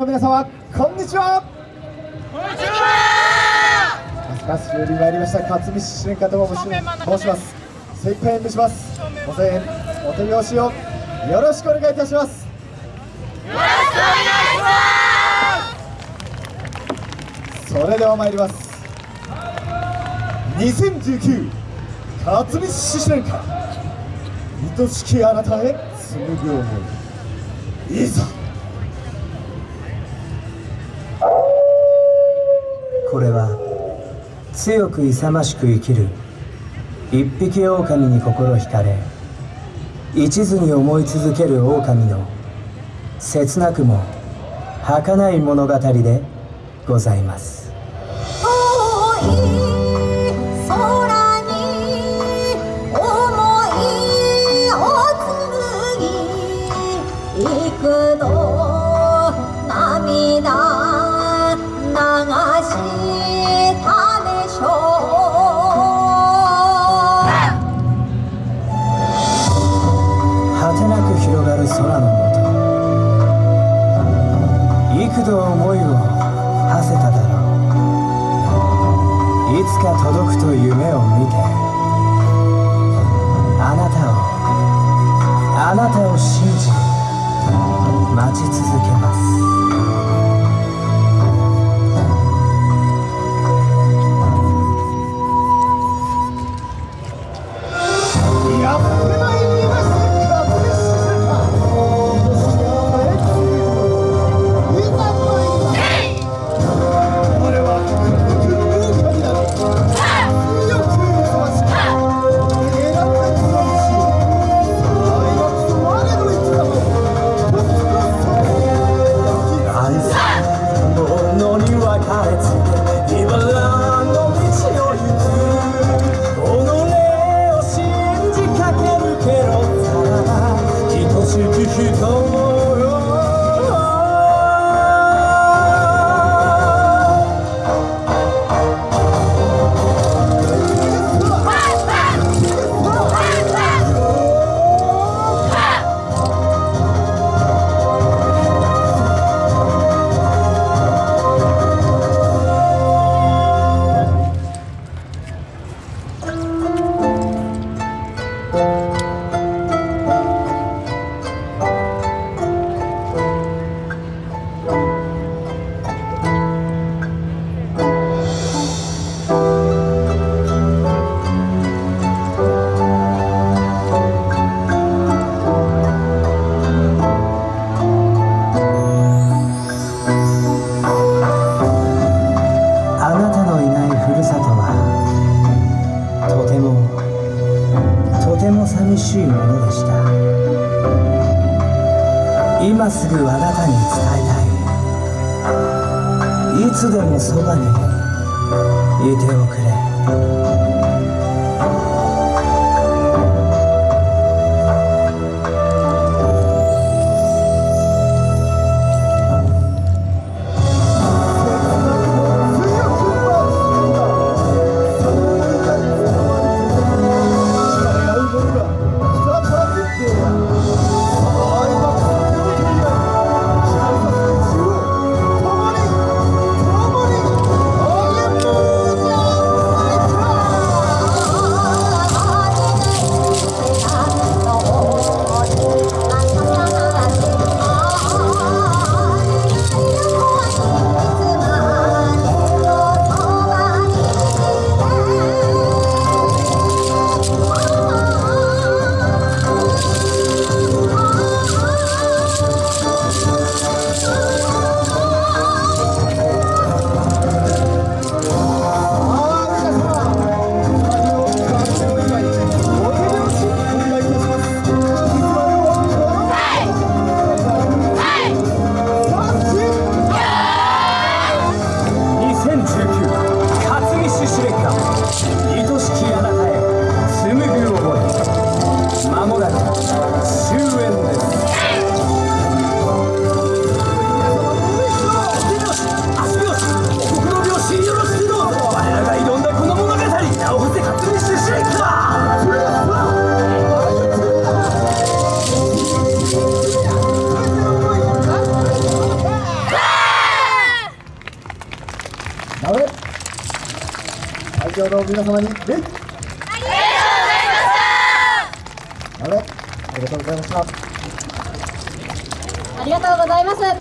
皆様こんにちは。こんにちは。飛鳥市より参りました勝見市主任方も申します。精一杯演舞します。ご声援お手拍子をよろしくお願いいたします。よろしくお願いします。それでは参ります。2019勝見市主任歌愛しきあなたへ紡ぐ思い。いざこれは強く勇ましく生きる一匹狼に心惹かれ一途に思い続ける狼の切なくも儚い物語でございます。広がる空の下。幾度思いを馳せただろう。いつか届くと夢を見て。あなたをあなたを信じ待ち続けもとても寂しいものでした。今すぐあなたに伝えたい。いつでもそばにいておくれ。会場の皆様に礼阿部ありがとうございましたありがとうございます